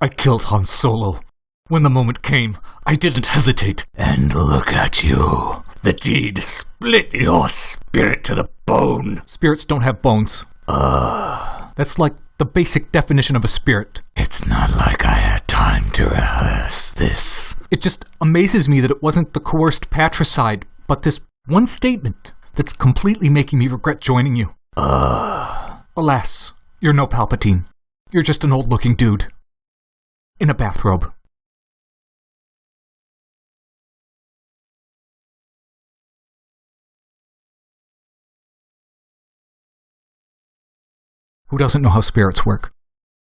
I killed Han Solo. When the moment came, I didn't hesitate. And look at you. The deed split your spirit to the bone. Spirits don't have bones. Uh, That's like the basic definition of a spirit. it's not like I had time to rehearse this. It just amazes me that it wasn't the coerced patricide, but this one statement that's completely making me regret joining you. Uh, Alas, you're no Palpatine. You're just an old looking dude. In a bathrobe. Who doesn't know how spirits work?